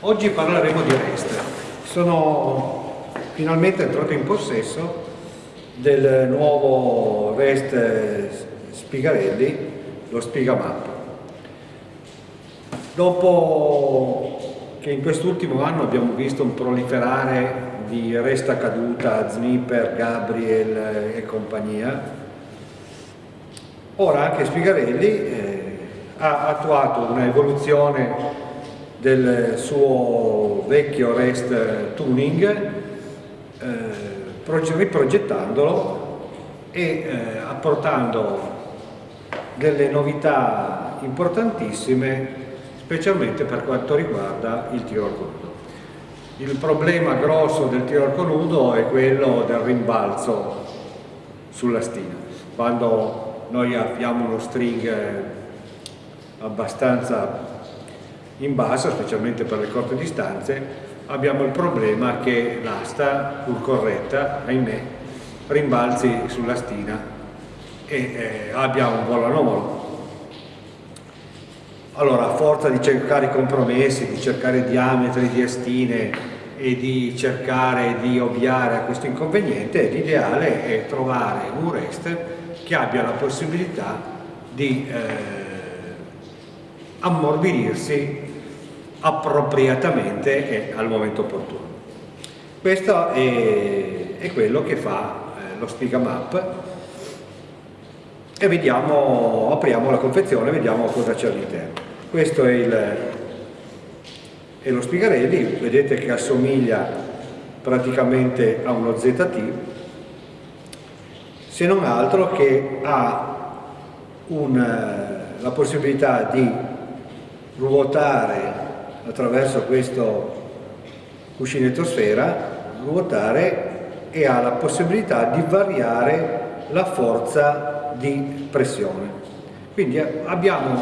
Oggi parleremo di REST. Sono finalmente entrato in possesso del nuovo REST Spigarelli, lo Spigamap. Dopo che in quest'ultimo anno abbiamo visto un proliferare di Resta Caduta, Znipper, Gabriel e compagnia, ora anche Spigarelli eh, ha attuato un'evoluzione del suo vecchio REST tuning eh, riprogettandolo e eh, apportando delle novità importantissime specialmente per quanto riguarda il tiro nudo. Il problema grosso del tiro nudo è quello del rimbalzo sulla stina. Quando noi abbiamo uno string abbastanza in basso, specialmente per le corte distanze, abbiamo il problema che l'asta, pur corretta, ahimè, rimbalzi sulla stina e eh, abbia un volo anomalo. Allora, a forza di cercare compromessi, di cercare diametri di astine e di cercare di ovviare a questo inconveniente, l'ideale è trovare un REST che abbia la possibilità di eh, ammorbidirsi appropriatamente e al momento opportuno. Questo è, è quello che fa eh, lo Spiga Map e vediamo, apriamo la confezione e vediamo cosa c'è all'interno. Questo è, il, è lo Spigarelli, vedete che assomiglia praticamente a uno ZT, se non altro che ha un, la possibilità di ruotare attraverso questo cuscinetto sfera, ruotare e ha la possibilità di variare la forza di pressione. Quindi abbiamo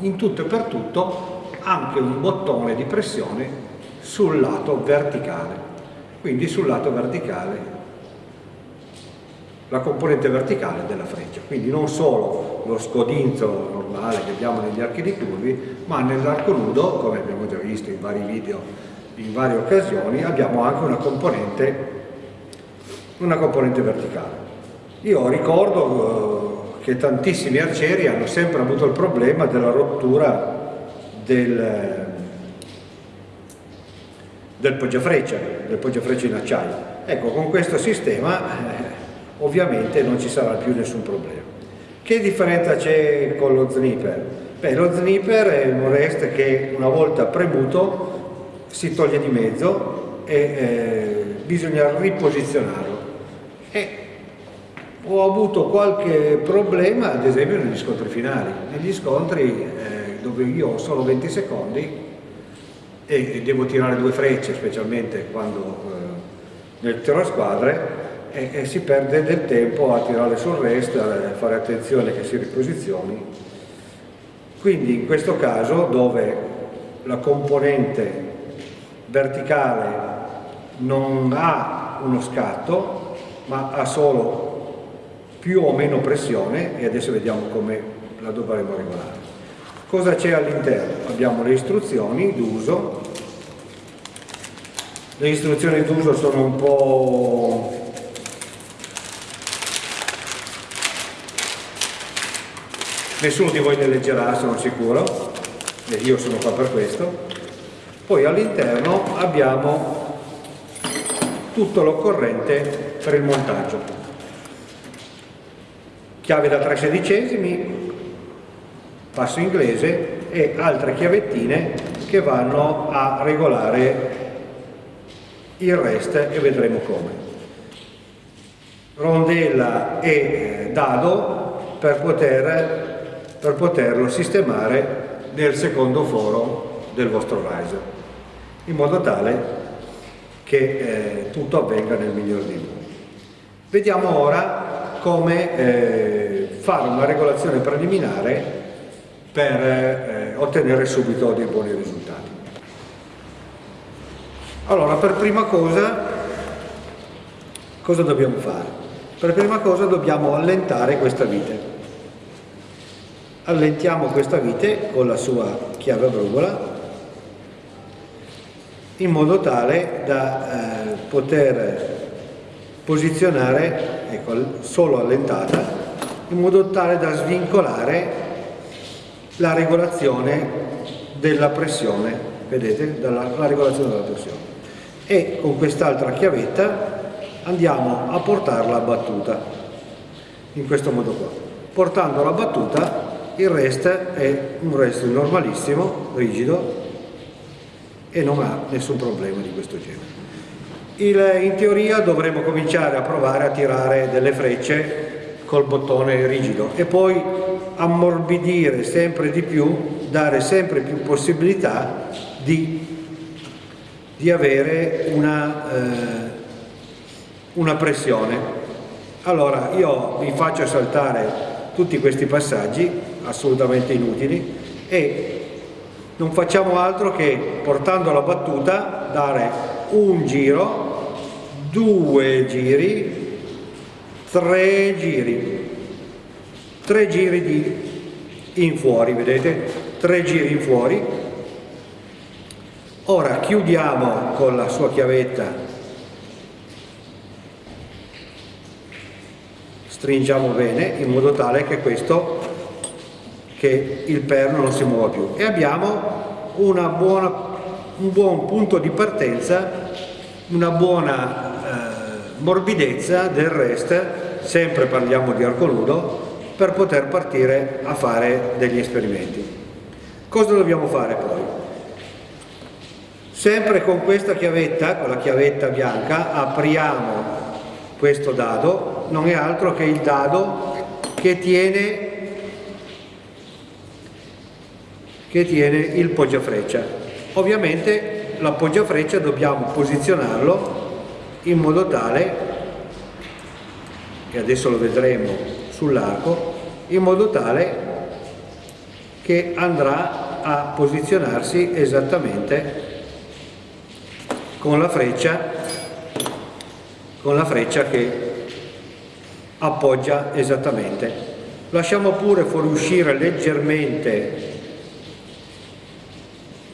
in tutto e per tutto anche un bottone di pressione sul lato verticale. Quindi sul lato verticale la componente verticale della freccia, quindi non solo lo scodinzo normale che abbiamo negli archi di curvi, ma nell'arco nudo, come abbiamo già visto in vari video, in varie occasioni, abbiamo anche una componente, una componente verticale. Io ricordo eh, che tantissimi arcieri hanno sempre avuto il problema della rottura del, del poggiafreccia, del poggiafreccia in acciaio. Ecco, con questo sistema eh, ovviamente non ci sarà più nessun problema. Che differenza c'è con lo snipper? Beh, lo snipper è un rest che una volta premuto si toglie di mezzo e eh, bisogna riposizionarlo. E ho avuto qualche problema, ad esempio, negli scontri finali. Negli scontri eh, dove io ho solo 20 secondi e devo tirare due frecce, specialmente quando eh, nel tiro a squadre, e, e, si perde del tempo a tirare sul rest, a fare attenzione che si riposizioni. Quindi in questo caso dove la componente verticale non ha uno scatto ma ha solo più o meno pressione e adesso vediamo come la dovremo regolare. Cosa c'è all'interno? Abbiamo le istruzioni d'uso, le istruzioni d'uso sono un po' nessuno di voi le leggerà sono sicuro e io sono qua per questo. Poi all'interno abbiamo tutto l'occorrente per il montaggio. Chiave da 3 sedicesimi passo inglese e altre chiavettine che vanno a regolare il rest e vedremo come. Rondella e dado per poter per poterlo sistemare nel secondo foro del vostro riser, in modo tale che eh, tutto avvenga nel miglior dei modi. Vediamo ora come eh, fare una regolazione preliminare per eh, ottenere subito dei buoni risultati. Allora, per prima cosa, cosa dobbiamo fare? Per prima cosa dobbiamo allentare questa vite allentiamo questa vite con la sua chiave a brugola in modo tale da eh, poter posizionare, ecco, solo allentata, in modo tale da svincolare la regolazione della pressione, vedete, dalla, la regolazione della pressione. E con quest'altra chiavetta andiamo a portarla a battuta, in questo modo qua. Portando la battuta il rest è un rest normalissimo, rigido, e non ha nessun problema di questo genere. Il, in teoria dovremo cominciare a provare a tirare delle frecce col bottone rigido e poi ammorbidire sempre di più, dare sempre più possibilità di, di avere una, eh, una pressione. Allora io vi faccio saltare tutti questi passaggi assolutamente inutili e non facciamo altro che portando la battuta dare un giro, due giri, tre giri, tre giri di in fuori, vedete? Tre giri in fuori. Ora chiudiamo con la sua chiavetta, stringiamo bene in modo tale che questo che il perno non si muova più e abbiamo buona, un buon punto di partenza, una buona eh, morbidezza del rest, sempre parliamo di arco nudo, per poter partire a fare degli esperimenti. Cosa dobbiamo fare poi? Sempre con questa chiavetta, con la chiavetta bianca, apriamo questo dado, non è altro che il dado che tiene che tiene il poggiafreccia. Ovviamente l'appoggiafreccia dobbiamo posizionarlo in modo tale, e adesso lo vedremo sull'arco, in modo tale che andrà a posizionarsi esattamente con la freccia, con la freccia che appoggia esattamente. Lasciamo pure fuoriuscire leggermente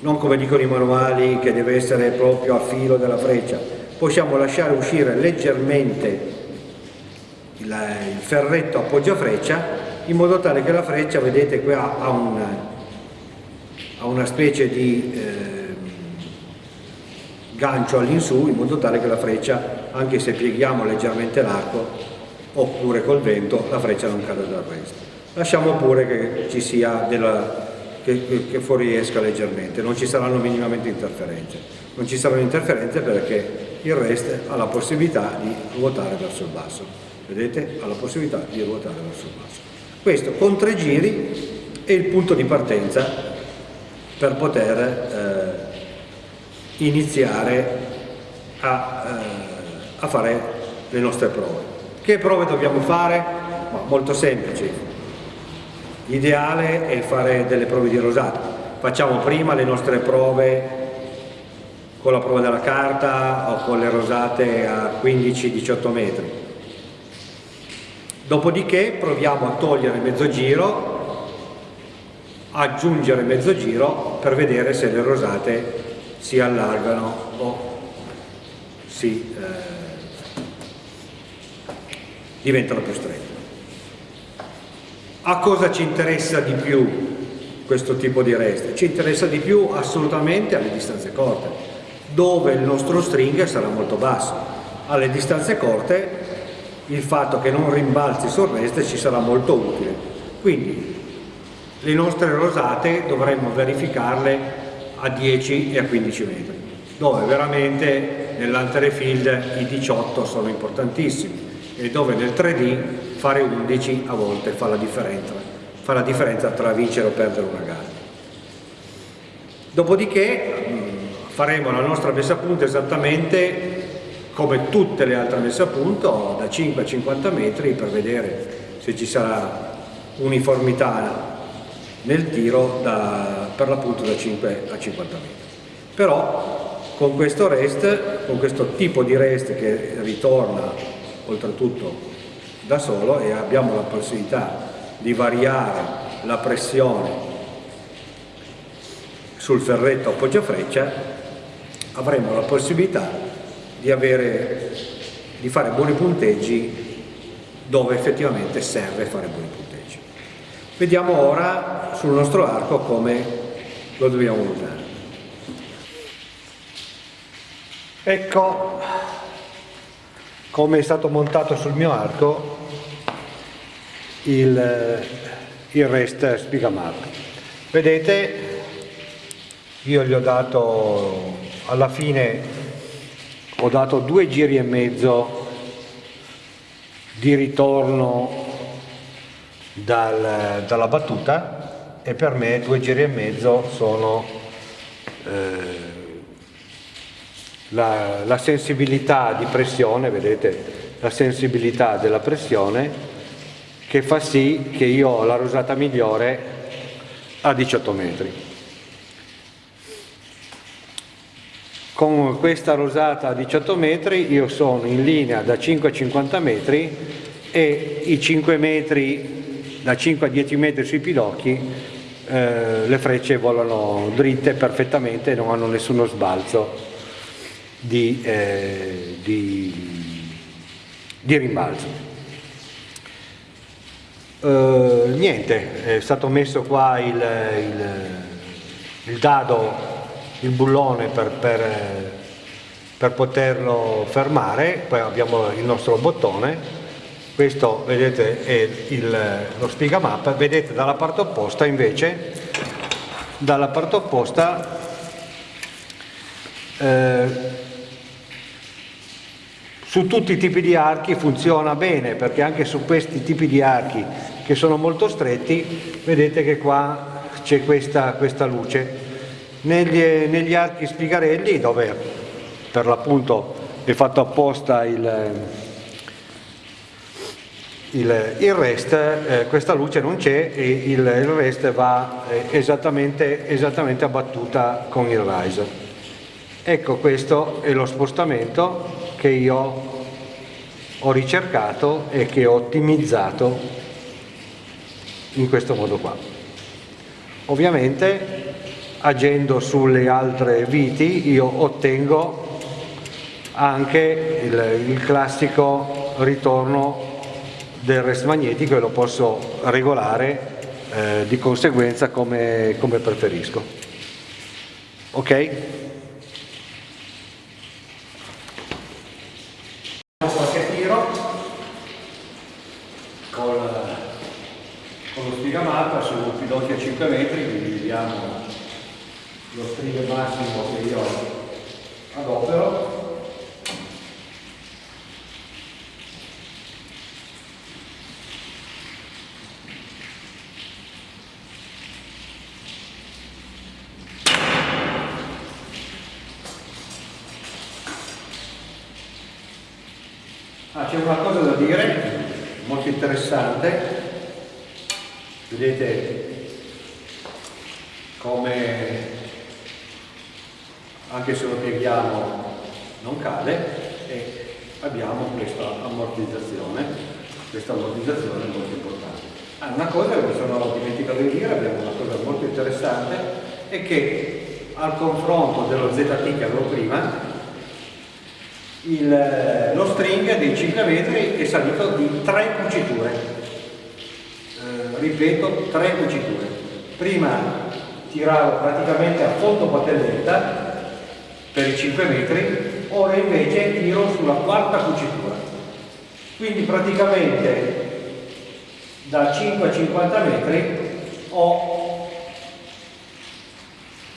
non come dicono i manuali che deve essere proprio a filo della freccia, possiamo lasciare uscire leggermente il, ferretto appoggia freccia in modo tale che la freccia, vedete qua ha una, ha una specie di eh, gancio all'insù in modo tale che la freccia, anche se pieghiamo leggermente l'arco oppure col vento, la freccia non cade dal resto. Lasciamo pure che ci sia della, che, che, fuoriesca leggermente, non ci saranno minimamente interferenze. Non ci saranno interferenze perché il rest ha la possibilità di ruotare verso il basso. Vedete? Ha la possibilità di ruotare verso il basso. Questo con tre giri è il punto di partenza per poter eh, iniziare a, eh, a fare le nostre prove. Che prove dobbiamo fare? Molto semplici, L'ideale è fare delle prove di rosato. Facciamo prima le nostre prove con la prova della carta o con le rosate a 15-18 metri. Dopodiché proviamo a togliere mezzo giro, aggiungere mezzo giro per vedere se le rosate si allargano o si eh, diventano più strette. A cosa ci interessa di più questo tipo di reste? Ci interessa di più assolutamente alle distanze corte, dove il nostro string sarà molto basso. Alle distanze corte il fatto che non rimbalzi sul reste ci sarà molto utile. Quindi le nostre rosate dovremmo verificarle a 10 e a 15 metri, dove veramente nell'antere field i 18 sono importantissimi e dove nel 3D fare 11 a volte fa la differenza, fa la differenza tra vincere o perdere una gara. Dopodiché mm, faremo la nostra messa a punto esattamente come tutte le altre messe a punto da 5 a 50 metri per vedere se ci sarà uniformità nel tiro da, per l'appunto da 5 a 50 metri. Però con questo rest, con questo tipo di rest che ritorna oltretutto da solo e abbiamo la possibilità di variare la pressione sul ferretto appoggiafreccia avremo la possibilità di, avere, di fare buoni punteggi dove effettivamente serve fare buoni punteggi. Vediamo ora sul nostro arco come lo dobbiamo usare. Ecco come è stato montato sul mio arco il, il rest spigamap. Vedete, io gli ho dato alla fine ho dato due giri e mezzo di ritorno dal, dalla battuta e per me due giri e mezzo sono eh, la, la sensibilità di pressione, vedete la sensibilità della pressione che fa sì che io ho la rosata migliore a 18 metri. Con questa rosata a 18 metri io sono in linea da 5 a 50 metri e i 5 metri, da 5 a 10 metri sui pidocchi, eh, le frecce volano dritte perfettamente e non hanno nessuno sbalzo di, eh, di, di rimbalzo. Uh, niente, è stato messo qua il, il, il dado, il bullone per, per, per, poterlo fermare, poi abbiamo il nostro bottone, questo vedete è il, lo mappa, vedete dalla parte opposta invece, dalla parte opposta eh, su tutti i tipi di archi funziona bene perché anche su questi tipi di archi che sono molto stretti vedete che qua c'è questa, questa, luce. Negli, negli, archi spigarelli dove per l'appunto è fatto apposta il, il, il rest eh, questa luce non c'è e il, il, rest va eh, esattamente, esattamente abbattuta con il riser. Ecco questo è lo spostamento che io ho ricercato e che ho ottimizzato in questo modo qua. Ovviamente agendo sulle altre viti io ottengo anche il, il classico ritorno del rest magnetico e lo posso regolare eh, di conseguenza come, come preferisco. Ok? spigamata su piloti a 5 metri, quindi vediamo string massimo che io adopero. Ah, c'è una cosa da dire, molto interessante, vedete come anche se lo pieghiamo non cade e abbiamo questa ammortizzazione. Questa ammortizzazione è molto importante. Ah, una cosa che mi sono dimenticato di dire abbiamo una cosa molto interessante è che al confronto dello ZT che avevo prima il, lo string dei 5 metri è salito di 3 cuciture. Ripeto, tre cuciture. Prima tiravo praticamente a fondo patelletta per i 5 metri, ora invece tiro sulla quarta cucitura. Quindi praticamente da 5 a 50 metri ho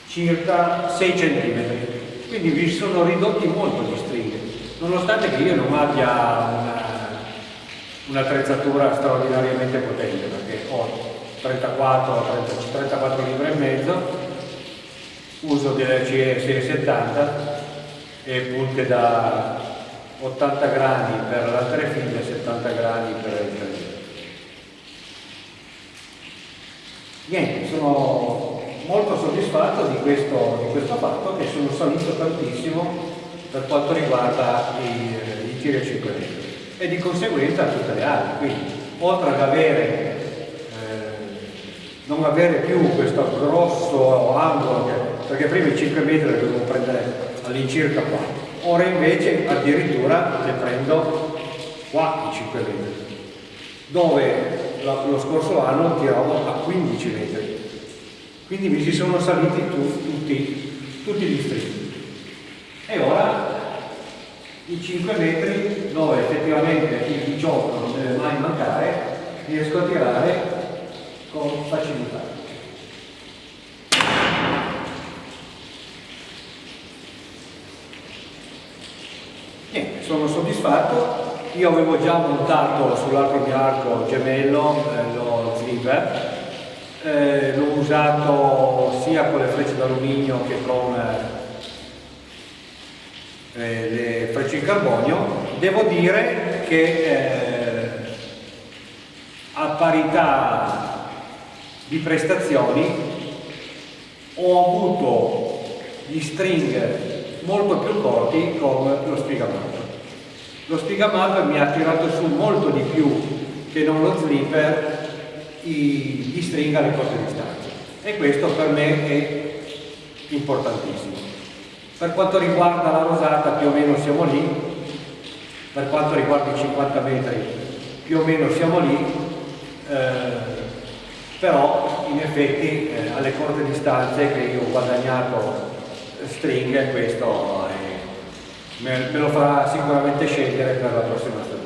circa 6 cm. Quindi vi sono ridotti molto gli stringhe, nonostante che io non abbia una un'attrezzatura straordinariamente potente perché ho 34, 30, 34 libbre e mezzo, uso delle CE 670 e punte da 80 grani per la tre figlie e 70 grani per il tre Niente, sono molto soddisfatto di questo, di questo, fatto che sono salito tantissimo per quanto riguarda i, i tiri a 5 metri e di conseguenza tutte le altre. Quindi, oltre ad avere, eh, non avere più questo grosso angolo, che, perché prima i 5 metri dovevo prendere all'incirca qua. Ora invece addirittura le prendo qua i 5 metri, dove lo scorso anno tiravo a 15 metri. Quindi mi si sono saliti tutti, tutti gli stringhi. E ora i 5 metri dove effettivamente il 18 non deve mai mancare, riesco a tirare con facilità. Niente, sono soddisfatto. Io avevo già montato sull'altro mio arco gemello eh, lo zipper, eh, l'ho usato sia con le frecce d'alluminio che con eh, le frecce in carbonio. Devo dire che eh, a parità di prestazioni ho avuto gli string molto più corti con lo spiegamalto. Lo spiegamalto mi ha tirato su molto di più che non lo slipper gli string alle corte distanze e questo per me è importantissimo. Per quanto riguarda la rosata più o meno siamo lì, per quanto riguarda i 50 metri più o meno siamo lì, eh, però in effetti eh, alle corte distanze che io ho guadagnato stringhe questo me, lo farà sicuramente scegliere per la prossima stagione.